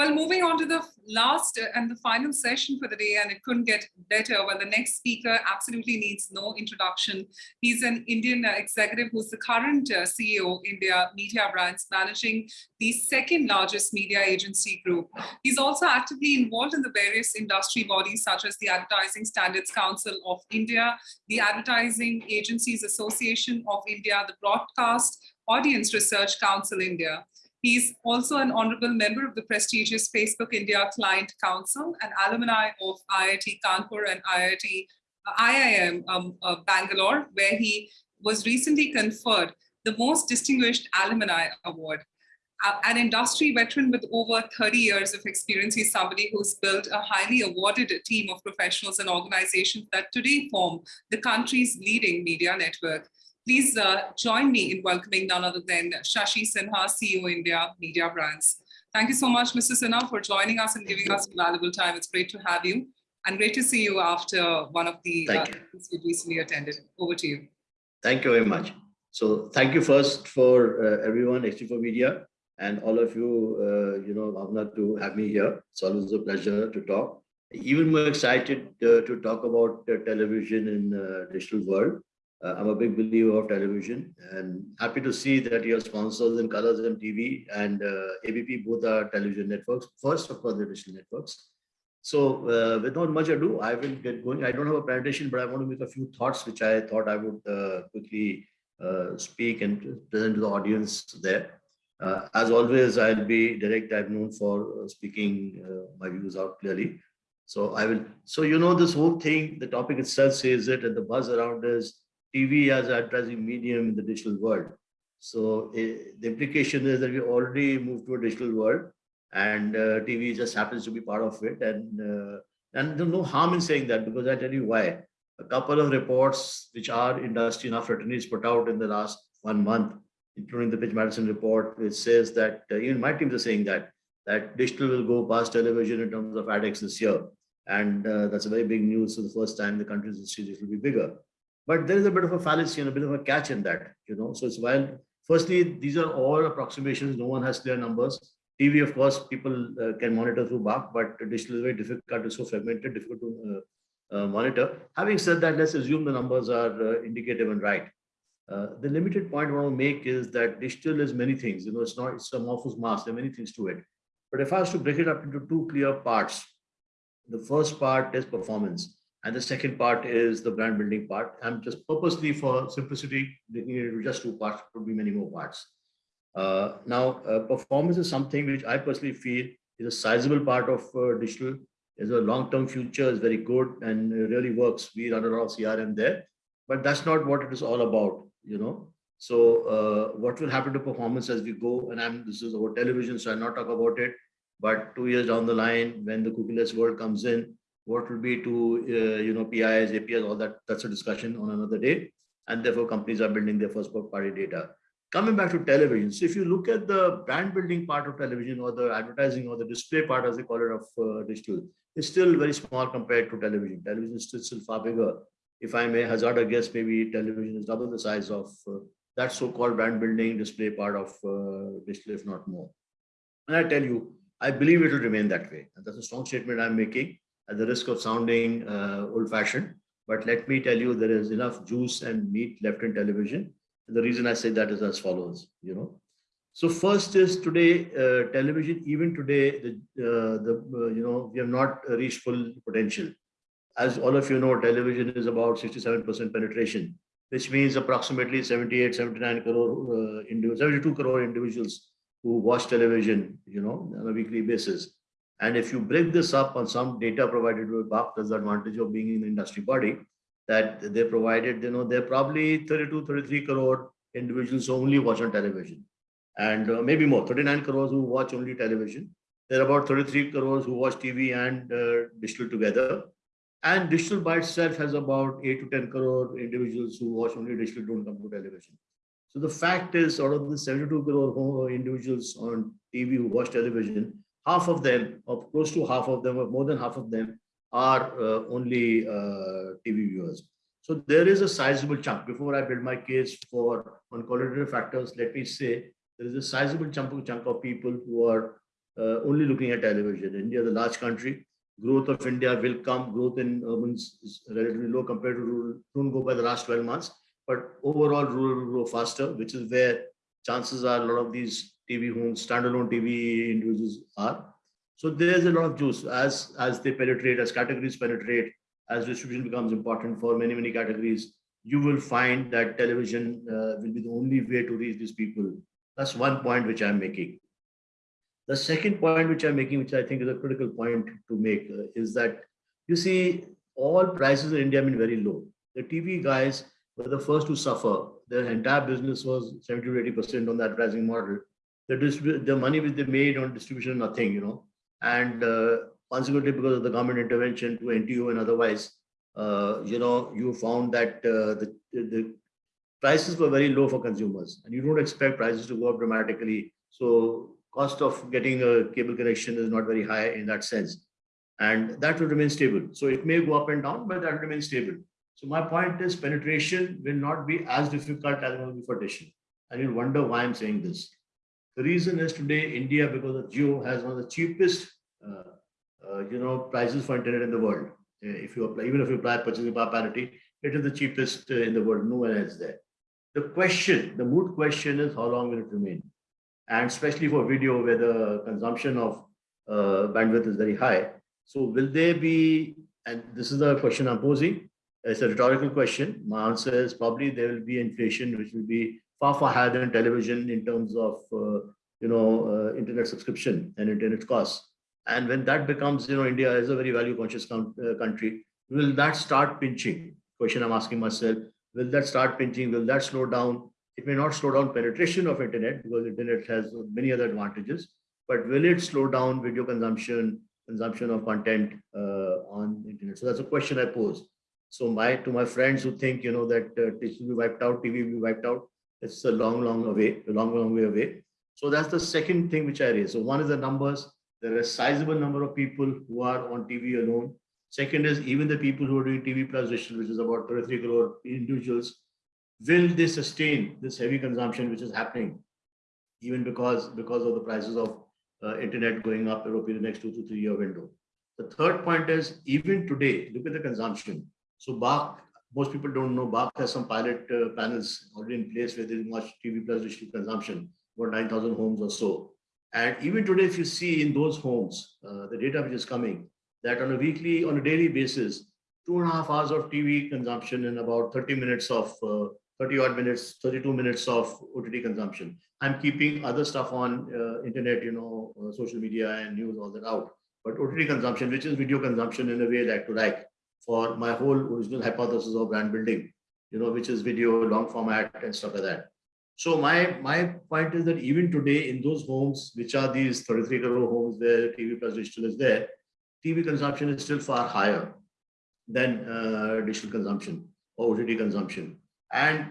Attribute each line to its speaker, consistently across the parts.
Speaker 1: Well, moving on to the last and the final session for the day, and it couldn't get better. Well, the next speaker absolutely needs no introduction. He's an Indian executive who's the current uh, CEO, India Media Brands, managing the second largest media agency group. He's also actively involved in the various industry bodies such as the Advertising Standards Council of India, the Advertising Agencies Association of India, the Broadcast Audience Research Council India. He's also an honorable member of the prestigious Facebook India Client Council, an alumni of IIT Kanpur and IIT uh, IIM um, uh, Bangalore, where he was recently conferred the most distinguished alumni award. Uh, an industry veteran with over 30 years of experience, he's somebody who's built a highly awarded team of professionals and organizations that today form the country's leading media network. Please uh, join me in welcoming none other than Shashi Sinha, CEO India Media Brands. Thank you so much, Mr. Sinha, for joining us and giving us valuable time. It's great to have you and great to see you after one of the uh, you recently attended. Over to you.
Speaker 2: Thank you very much. So thank you first for uh, everyone, HT4 Media, and all of you, uh, you know, Bhavna, to have me here. It's always a pleasure to talk. Even more excited uh, to talk about television in uh, digital world. Uh, I'm a big believer of television and happy to see that your sponsors in Colors and TV and uh, ABP both are television networks. First, of course, the digital networks. So uh, without much ado, I will get going. I don't have a presentation, but I want to make a few thoughts which I thought I would uh, quickly uh, speak and present to the audience there. Uh, as always, I'll be direct. I'm known for speaking my views out clearly. So I will. So you know this whole thing. The topic itself says it, and the buzz around is TV as advertising medium in the digital world. So uh, the implication is that we already moved to a digital world and uh, TV just happens to be part of it. And, uh, and there's no harm in saying that because I tell you why. A couple of reports which our industry and our put out in the last one month, including the Pitch Madison report, which says that uh, even my teams are saying that that digital will go past television in terms of ADEX this year. And uh, that's a very big news. So the first time the country's history will be bigger. But there is a bit of a fallacy and a bit of a catch in that, you know. So it's while firstly, these are all approximations, no one has clear numbers. TV, of course, people uh, can monitor through BARC, but digital is very difficult, it's so fragmented, difficult to uh, uh, monitor. Having said that, let's assume the numbers are uh, indicative and right. Uh, the limited point I want to make is that digital is many things, you know, it's not, it's a amorphous mass, there are many things to it. But if I was to break it up into two clear parts, the first part is performance. And the second part is the brand building part. I'm just purposely for simplicity, just two parts, could be many more parts. Uh, now, uh, performance is something which I personally feel is a sizable part of uh, digital. Is a long-term future, is very good and really works. We run a lot of CRM there, but that's not what it is all about, you know. So uh, what will happen to performance as we go? And I'm this is over television, so I'll not talk about it. But two years down the line, when the cookieless world comes in, what will be to uh, you know PIs, APIs, all that. That's a discussion on another day. And therefore, companies are building their first party data. Coming back to television, so if you look at the brand building part of television or the advertising or the display part, as they call it, of uh, digital, it's still very small compared to television. Television is still, still far bigger. If I may hazard a guess, maybe television is double the size of uh, that so-called brand building display part of uh, digital, if not more. And I tell you, I believe it will remain that way. And that's a strong statement I'm making at the risk of sounding uh, old-fashioned. But let me tell you, there is enough juice and meat left in television. And the reason I say that is as follows, you know. So first is today, uh, television, even today, the, uh, the uh, you know, we have not reached full potential. As all of you know, television is about 67% penetration, which means approximately 78, 79 crore, uh, 72 crore individuals who watch television, you know, on a weekly basis. And if you break this up on some data provided by BARC, there's the advantage of being in the industry body that they provided, you know, they're probably 32, 33 crore individuals only watch on television. And uh, maybe more, 39 crores who watch only television. There are about 33 crores who watch TV and uh, digital together. And digital by itself has about 8 to 10 crore individuals who watch only digital, don't come to television. So the fact is, out of the 72 crore individuals on TV who watch television, half of them, or close to half of them, or more than half of them, are uh, only uh, TV viewers. So there is a sizable chunk. Before I build my case for on factors, let me say there is a sizable chunk, chunk of people who are uh, only looking at television. India a large country. Growth of India will come. Growth in urban is relatively low compared to rural. Don't go by the last 12 months, but overall rural will grow faster, which is where chances are a lot of these TV homes, standalone TV individuals are. So there's a lot of juice as as they penetrate, as categories penetrate, as distribution becomes important for many many categories. You will find that television uh, will be the only way to reach these people. That's one point which I'm making. The second point which I'm making, which I think is a critical point to make, uh, is that you see all prices in India have been very low. The TV guys were the first to suffer. Their entire business was 70 to 80 percent on the advertising model. The the money which they made on distribution, nothing, you know, and uh, consequently because of the government intervention to NTO and otherwise, uh, you know, you found that uh, the, the prices were very low for consumers, and you don't expect prices to go up dramatically. So cost of getting a cable connection is not very high in that sense. And that will remain stable. So it may go up and down, but that will remain stable. So my point is penetration will not be as difficult as it will be for dish. And you'll wonder why I'm saying this. The reason is today India, because of Jio, has one of the cheapest, uh, uh, you know, prices for internet in the world. Uh, if you apply, even if you apply purchasing power parity, it is the cheapest in the world. No one else there. The question, the moot question is how long will it remain? and especially for video where the consumption of uh, bandwidth is very high. So will there be, and this is the question I'm posing, it's a rhetorical question. My answer is probably there will be inflation, which will be far, far higher than television in terms of, uh, you know, uh, internet subscription and internet costs. And when that becomes, you know, India is a very value conscious uh, country, will that start pinching? Question I'm asking myself, will that start pinching? Will that slow down? It may not slow down penetration of internet because internet has many other advantages, but will it slow down video consumption, consumption of content uh, on internet? So that's a question I pose. So my to my friends who think you know that uh, will be wiped out, TV will be wiped out, it's a long, long away, a long, long way away. So that's the second thing which I raise. So one is the numbers. There are a sizable number of people who are on TV alone. Second is even the people who are doing TV plus digital, which is about 33 crore individuals, will they sustain this heavy consumption which is happening even because because of the prices of uh, internet going up over the next two to three year window the third point is even today look at the consumption so BARC, most people don't know BARC has some pilot uh, panels already in place where there's much tv plus digital consumption about 9000 homes or so and even today if you see in those homes uh, the data which is coming that on a weekly on a daily basis two and a half hours of tv consumption and about 30 minutes of uh, 30 odd minutes, 32 minutes of OTT consumption. I'm keeping other stuff on uh, internet, you know, uh, social media and news, all that out. But OTT consumption, which is video consumption in a way like to like for my whole original hypothesis of brand building, you know, which is video, long format and stuff like that. So my, my point is that even today in those homes, which are these 33 crore homes where TV plus digital is there, TV consumption is still far higher than uh, digital consumption or OTT consumption and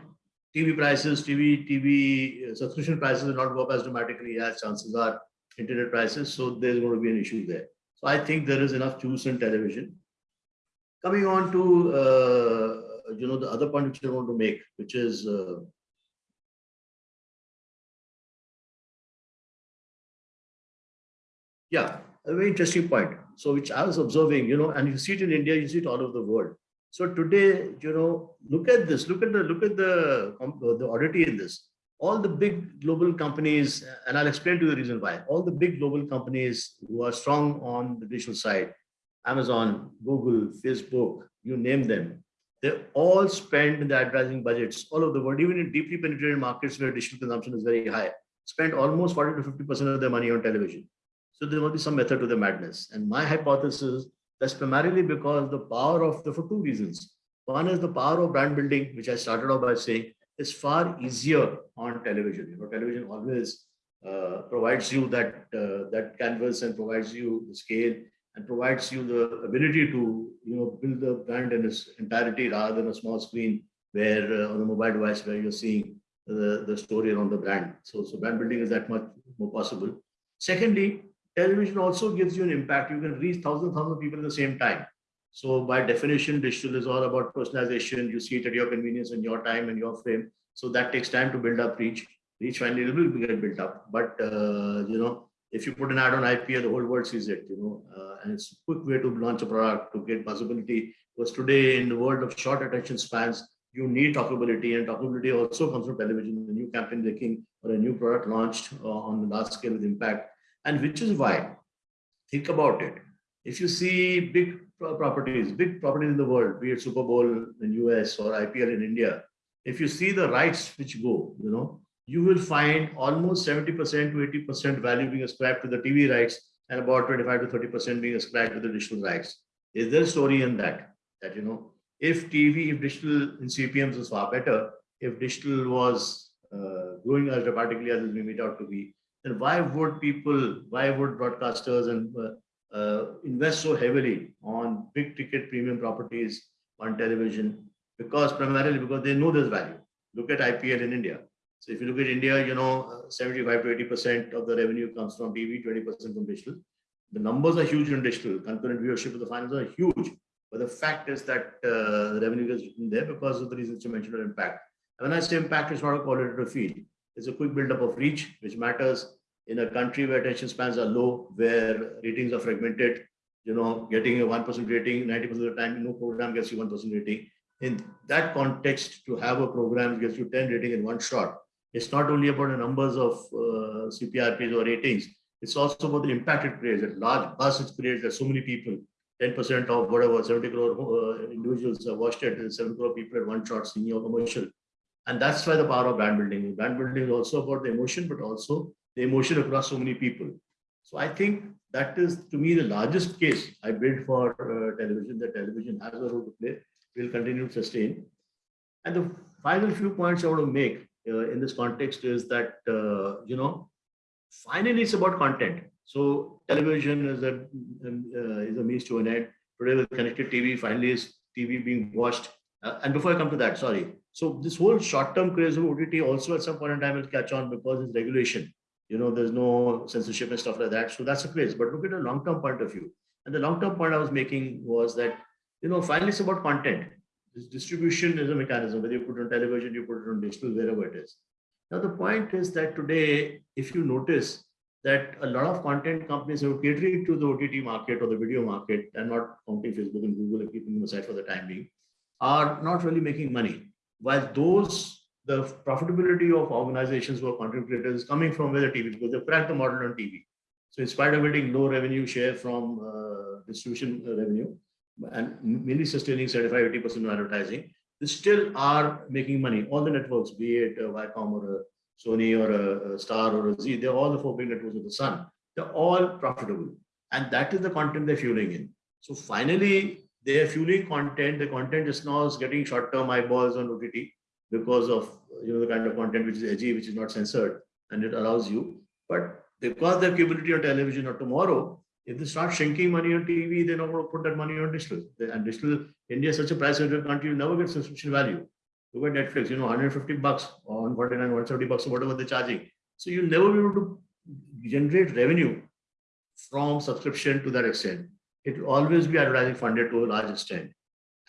Speaker 2: TV prices, TV, TV uh, subscription prices will not go up as dramatically as chances are internet prices. So there's going to be an issue there. So I think there is enough juice in television. Coming on to, uh, you know, the other point which I want to make, which is, uh, yeah, a very interesting point. So which I was observing, you know, and you see it in India, you see it all over the world. So today, you know, look at this, look at the look at the the oddity in this. All the big global companies, and I'll explain to you the reason why. All the big global companies who are strong on the digital side, Amazon, Google, Facebook, you name them, they all spend the advertising budgets all over the world, even in deeply penetrated markets where digital consumption is very high, spend almost 40 to 50% of their money on television. So there must be some method to the madness. And my hypothesis that's primarily because the power of the, for two reasons. One is the power of brand building, which I started off by saying is far easier on television. You know, television always uh, provides you that uh, that canvas and provides you the scale and provides you the ability to you know build the brand in its entirety rather than a small screen where uh, on a mobile device where you're seeing the, the story around the brand. So, so brand building is that much more possible. Secondly, television also gives you an impact. You can reach thousands, thousands of people at the same time. So by definition, digital is all about personalization. You see it at your convenience and your time and your frame. So that takes time to build up reach. Reach finally will get built up. But, uh, you know, if you put an ad on IPL, the whole world sees it, you know, uh, and it's a quick way to launch a product to get visibility. Because today in the world of short attention spans, you need talkability and talkability also comes from television, a new campaign making or a new product launched uh, on the large scale with impact. And which is why, think about it. If you see big properties, big properties in the world, be it Super Bowl in US or IPL in India, if you see the rights which go, you know, you will find almost 70% to 80% value being ascribed to the TV rights and about 25 to 30% being ascribed to the digital rights. Is there a story in that? That, you know, if TV, if digital in CPMs is far better, if digital was uh, growing as dramatically as it may made out to be, then why would people, why would broadcasters and uh, uh, invest so heavily on big ticket premium properties on television? Because primarily because they know there's value. Look at IPL in India. So if you look at India, you know, 75 to 80% of the revenue comes from TV, 20% from digital. The numbers are huge in digital. Concurrent viewership of the finals are huge. But the fact is that uh, the revenue is written there because of the reasons you mentioned impact. And when I say impact, it's not a qualitative feed. It's a quick buildup of reach, which matters in a country where attention spans are low, where ratings are fragmented. You know, getting a 1% rating 90% of the time, no program gets you 1% rating. In that context, to have a program gets you 10 rating in one shot, it's not only about the numbers of uh, CPRPs or ratings, it's also about the impact it creates, that large buzz it creates, there's so many people 10% of whatever 70 crore uh, individuals have watched it, 7 crore people at one shot seeing your commercial. And that's why the power of brand building. Brand building is also about the emotion, but also the emotion across so many people. So I think that is to me the largest case I built for uh, television. That television has a role to play, will continue to sustain. And the final few points I want to make uh, in this context is that uh, you know finally it's about content. So television is a uh, is a means to an end. Today with connected TV, finally is TV being watched. Uh, and before I come to that, sorry. So this whole short-term craze of OTT also at some point in time will catch on because it's regulation. You know, there's no censorship and stuff like that. So that's a craze. But look at a long-term point of view. And the long-term point I was making was that, you know, finally it's about content. This distribution is a mechanism, whether you put it on television, you put it on digital, wherever it is. Now, the point is that today, if you notice, that a lot of content companies are catering to the OTT market or the video market and not counting Facebook and Google and keeping them aside for the time being, are not really making money. While those, the profitability of organizations who are content creators is coming from where the TV, because they've cracked the model on TV. So in spite of getting low revenue share from uh, distribution revenue and mainly sustaining 75, 80% of advertising, they still are making money. All the networks, be it uh, Viacom or a Sony or a, a Star or Zee, they're all the four big networks of the Sun. They're all profitable. And that is the content they're fueling in. So finally, they're fueling content. The content is now getting short-term eyeballs on OTT because of you know the kind of content which is edgy, which is not censored, and it allows you. But because the capability on television or tomorrow, if they start shrinking money on TV, they're not going to put that money on digital. And digital, India is such a price-sensitive country, you never get subscription value. Look at Netflix, you know, 150 bucks or 149, 170 bucks or whatever they're charging. So you'll never be able to generate revenue from subscription to that extent. It will always be advertising funded to a large extent.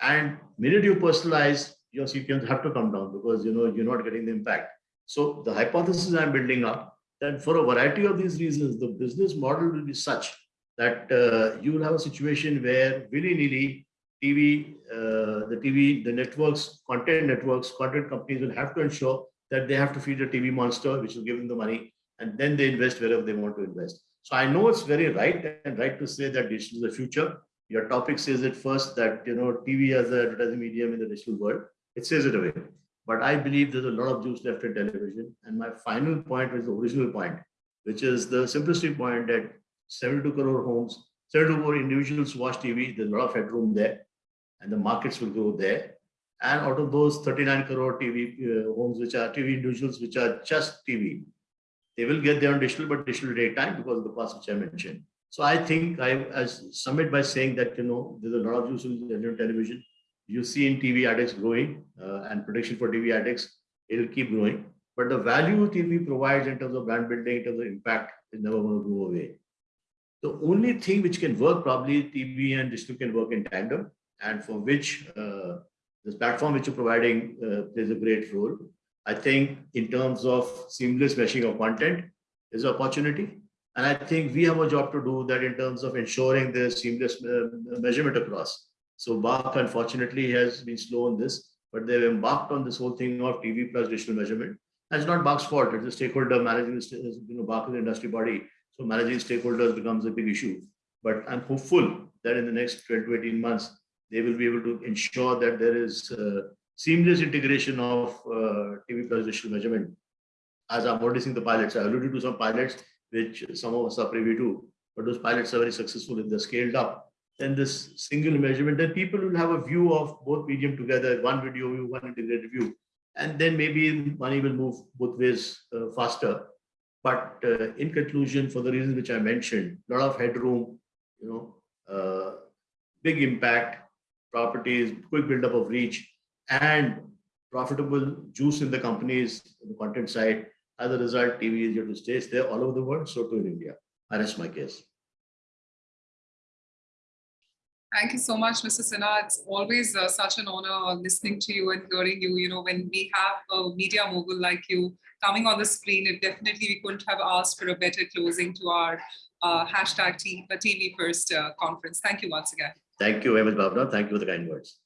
Speaker 2: And minute you personalize, your CPMs have to come down because you know you're not getting the impact. So the hypothesis I'm building up that for a variety of these reasons, the business model will be such that uh, you will have a situation where willy-nilly TV, uh, the TV, the networks, content networks, content companies will have to ensure that they have to feed a TV monster, which will give them the money, and then they invest wherever they want to invest. So I know it's very right and right to say that digital is the future. Your topic says it first that you know TV as an advertising medium in the digital world. It says it away. But I believe there's a lot of juice left in television. And my final point is the original point, which is the simplistic point that 72 crore homes, 72 crore individuals watch TV. There's a lot of headroom there and the markets will grow there. And out of those 39 crore TV uh, homes, which are TV individuals, which are just TV, they will get their own digital, but digital daytime because of the cost which I mentioned. So I think I, I submit by saying that, you know, there's a lot of use in television. You see in TV ADEX growing uh, and prediction for TV ADEX, it'll keep growing. But the value TV provides in terms of brand building, in terms of impact, is never going to go away. The only thing which can work, probably TV and digital can work in tandem and for which uh, this platform which you're providing uh, plays a great role. I think in terms of seamless meshing of content is an opportunity. And I think we have a job to do that in terms of ensuring the seamless uh, measurement across. So BARC unfortunately has been slow on this, but they've embarked on this whole thing of TV plus digital measurement. That's not BARC's fault. It's a stakeholder managing, the you know, BARC is an industry body. So managing stakeholders becomes a big issue. But I'm hopeful that in the next 12 to 18 months, they will be able to ensure that there is uh, seamless integration of uh, TV plus digital measurement. As I'm seeing the pilots, I alluded to some pilots, which some of us are privy to, but those pilots are very successful if they're scaled up. Then this single measurement, then people will have a view of both medium together, one video view, one integrated view. And then maybe money will move both ways uh, faster. But uh, in conclusion, for the reasons which I mentioned, a lot of headroom, you know, uh, big impact, properties, quick buildup of reach, and profitable juice in the companies, the content side. As a result, TV is here to stay. It's there all over the world, so too in India. Rest my case.
Speaker 1: Thank you so much, Mr. Sinha. It's always uh, such an honor listening to you and hearing you. You know, when we have a media mogul like you coming on the screen, it definitely we couldn't have asked for a better closing to our uh, hashtag T- uh, TV First uh, conference. Thank you once again.
Speaker 2: Thank you very much. Thank you for the kind words.